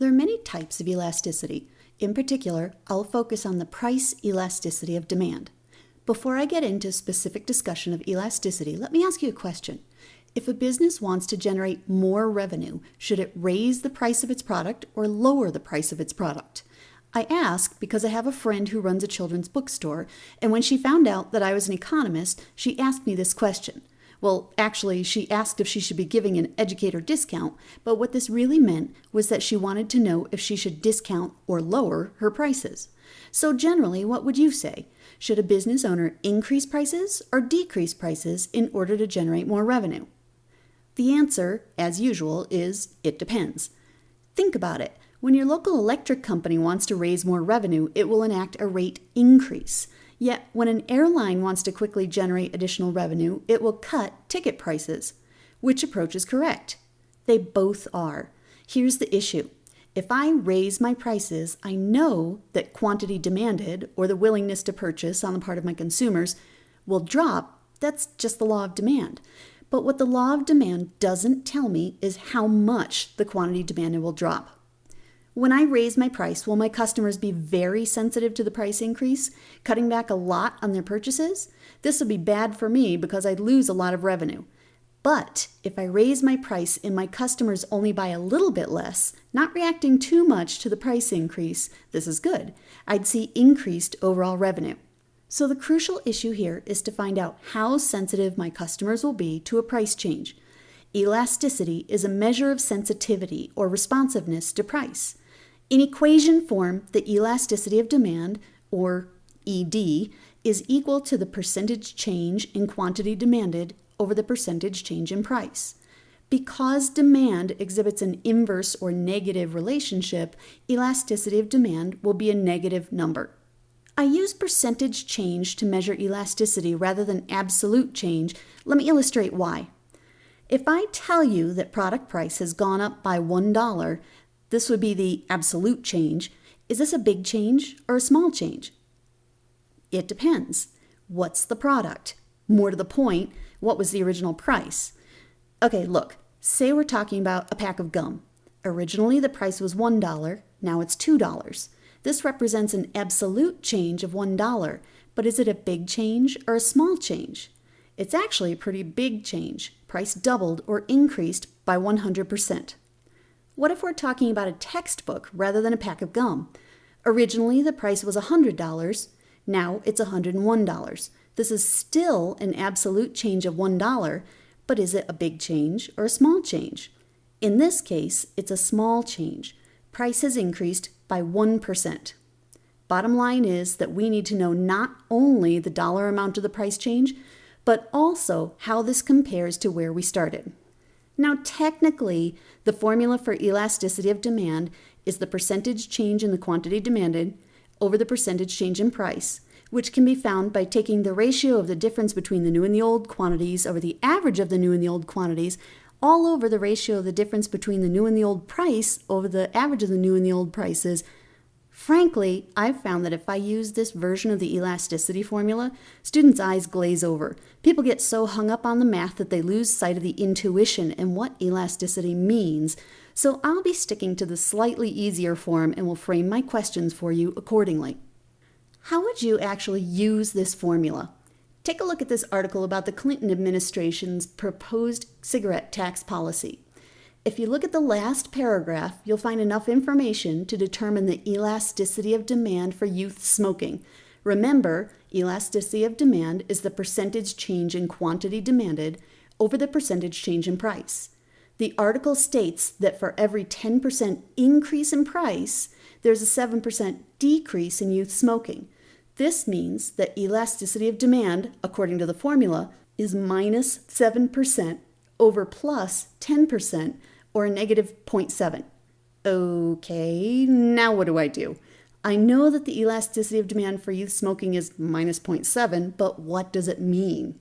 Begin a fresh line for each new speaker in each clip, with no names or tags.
There are many types of elasticity. In particular, I'll focus on the price elasticity of demand. Before I get into specific discussion of elasticity, let me ask you a question. If a business wants to generate more revenue, should it raise the price of its product or lower the price of its product? I ask because I have a friend who runs a children's bookstore, and when she found out that I was an economist, she asked me this question. Well, actually, she asked if she should be giving an educator discount, but what this really meant was that she wanted to know if she should discount or lower her prices. So, generally, what would you say? Should a business owner increase prices or decrease prices in order to generate more revenue? The answer, as usual, is it depends. Think about it. When your local electric company wants to raise more revenue, it will enact a rate increase. Yet, when an airline wants to quickly generate additional revenue, it will cut ticket prices. Which approach is correct? They both are. Here's the issue. If I raise my prices, I know that quantity demanded, or the willingness to purchase on the part of my consumers, will drop. That's just the law of demand. But what the law of demand doesn't tell me is how much the quantity demanded will drop. When I raise my price, will my customers be very sensitive to the price increase, cutting back a lot on their purchases? This would be bad for me because I'd lose a lot of revenue. But if I raise my price and my customers only buy a little bit less, not reacting too much to the price increase, this is good. I'd see increased overall revenue. So the crucial issue here is to find out how sensitive my customers will be to a price change. Elasticity is a measure of sensitivity or responsiveness to price. In equation form, the elasticity of demand, or ED, is equal to the percentage change in quantity demanded over the percentage change in price. Because demand exhibits an inverse or negative relationship, elasticity of demand will be a negative number. I use percentage change to measure elasticity rather than absolute change. Let me illustrate why. If I tell you that product price has gone up by $1, this would be the absolute change. Is this a big change or a small change? It depends. What's the product? More to the point, what was the original price? Okay, look, say we're talking about a pack of gum. Originally, the price was $1, now it's $2. This represents an absolute change of $1, but is it a big change or a small change? It's actually a pretty big change. Price doubled or increased by 100%. What if we're talking about a textbook rather than a pack of gum? Originally, the price was $100. Now it's $101. This is still an absolute change of $1, but is it a big change or a small change? In this case, it's a small change. Price has increased by 1%. Bottom line is that we need to know not only the dollar amount of the price change, but also how this compares to where we started. Now, technically, the formula for elasticity of demand is the percentage change in the quantity demanded over the percentage change in price, which can be found by taking the ratio of the difference between the new and the old quantities over the average of the new and the old quantities all over the ratio of the difference between the new and the old price over the average of the new and the old prices Frankly, I've found that if I use this version of the elasticity formula, students' eyes glaze over. People get so hung up on the math that they lose sight of the intuition and what elasticity means. So I'll be sticking to the slightly easier form and will frame my questions for you accordingly. How would you actually use this formula? Take a look at this article about the Clinton administration's proposed cigarette tax policy. If you look at the last paragraph, you'll find enough information to determine the elasticity of demand for youth smoking. Remember, elasticity of demand is the percentage change in quantity demanded over the percentage change in price. The article states that for every 10% increase in price, there's a 7% decrease in youth smoking. This means that elasticity of demand, according to the formula, is minus 7% over plus 10% or a negative 0.7. Okay, now what do I do? I know that the elasticity of demand for youth smoking is minus 0.7, but what does it mean?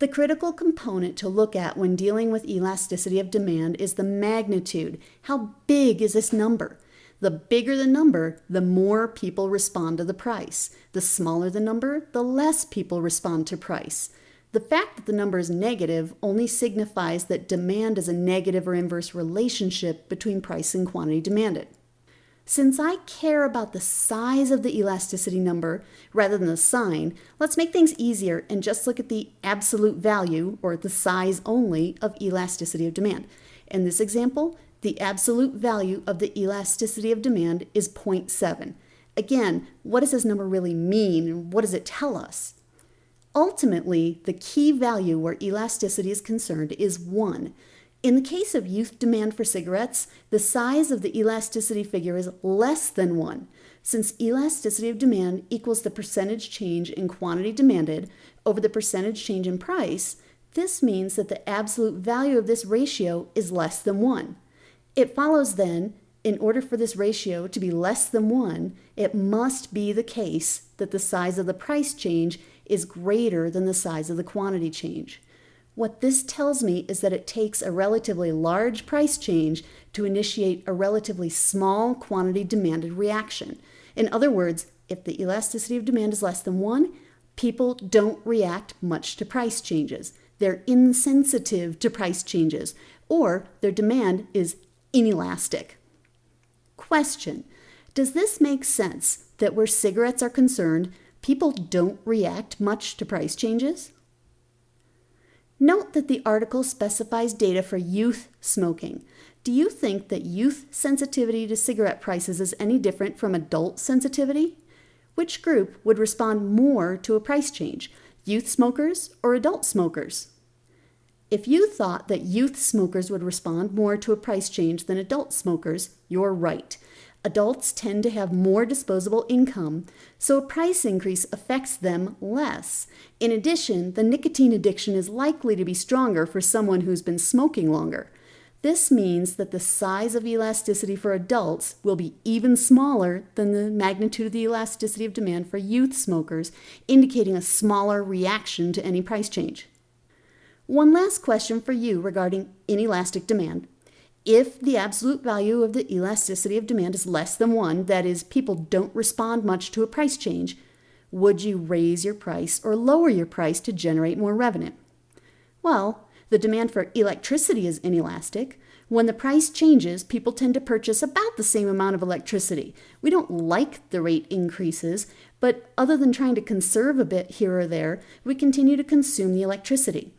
The critical component to look at when dealing with elasticity of demand is the magnitude. How big is this number? The bigger the number, the more people respond to the price. The smaller the number, the less people respond to price. The fact that the number is negative only signifies that demand is a negative or inverse relationship between price and quantity demanded. Since I care about the size of the elasticity number rather than the sign, let's make things easier and just look at the absolute value, or the size only, of elasticity of demand. In this example, the absolute value of the elasticity of demand is 0.7. Again, what does this number really mean and what does it tell us? Ultimately, the key value where elasticity is concerned is 1. In the case of youth demand for cigarettes, the size of the elasticity figure is less than 1. Since elasticity of demand equals the percentage change in quantity demanded over the percentage change in price, this means that the absolute value of this ratio is less than 1. It follows then, in order for this ratio to be less than 1, it must be the case that the size of the price change is greater than the size of the quantity change. What this tells me is that it takes a relatively large price change to initiate a relatively small quantity demanded reaction. In other words, if the elasticity of demand is less than 1, people don't react much to price changes. They're insensitive to price changes, or their demand is inelastic. Question Does this make sense that where cigarettes are concerned, people don't react much to price changes? Note that the article specifies data for youth smoking. Do you think that youth sensitivity to cigarette prices is any different from adult sensitivity? Which group would respond more to a price change, youth smokers or adult smokers? If you thought that youth smokers would respond more to a price change than adult smokers, you're right. Adults tend to have more disposable income, so a price increase affects them less. In addition, the nicotine addiction is likely to be stronger for someone who's been smoking longer. This means that the size of elasticity for adults will be even smaller than the magnitude of the elasticity of demand for youth smokers, indicating a smaller reaction to any price change. One last question for you regarding inelastic demand. If the absolute value of the elasticity of demand is less than one, that is, people don't respond much to a price change, would you raise your price or lower your price to generate more revenue? Well, the demand for electricity is inelastic. When the price changes, people tend to purchase about the same amount of electricity. We don't like the rate increases, but other than trying to conserve a bit here or there, we continue to consume the electricity.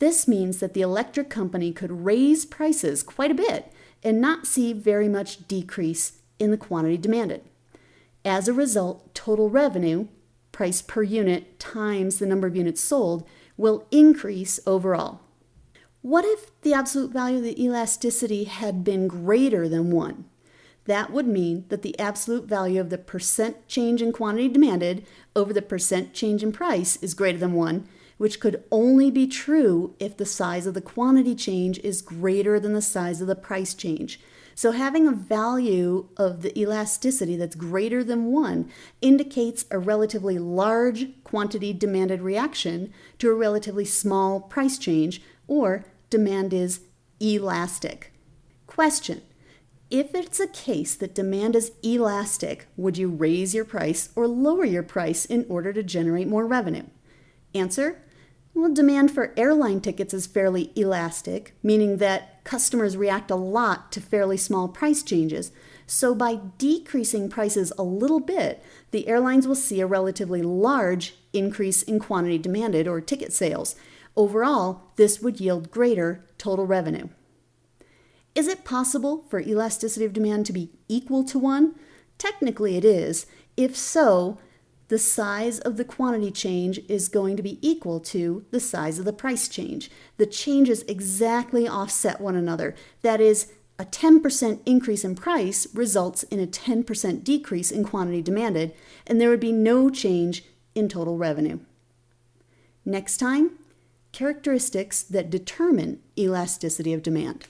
This means that the electric company could raise prices quite a bit and not see very much decrease in the quantity demanded. As a result, total revenue, price per unit times the number of units sold, will increase overall. What if the absolute value of the elasticity had been greater than 1? That would mean that the absolute value of the percent change in quantity demanded over the percent change in price is greater than 1, which could only be true if the size of the quantity change is greater than the size of the price change. So, having a value of the elasticity that's greater than 1 indicates a relatively large quantity demanded reaction to a relatively small price change, or demand is elastic. Question If it's a case that demand is elastic, would you raise your price or lower your price in order to generate more revenue? Answer well, demand for airline tickets is fairly elastic, meaning that customers react a lot to fairly small price changes. So, by decreasing prices a little bit, the airlines will see a relatively large increase in quantity demanded or ticket sales. Overall, this would yield greater total revenue. Is it possible for elasticity of demand to be equal to 1? Technically, it is. If so, the size of the quantity change is going to be equal to the size of the price change. The changes exactly offset one another. That is, a 10% increase in price results in a 10% decrease in quantity demanded, and there would be no change in total revenue. Next time, characteristics that determine elasticity of demand.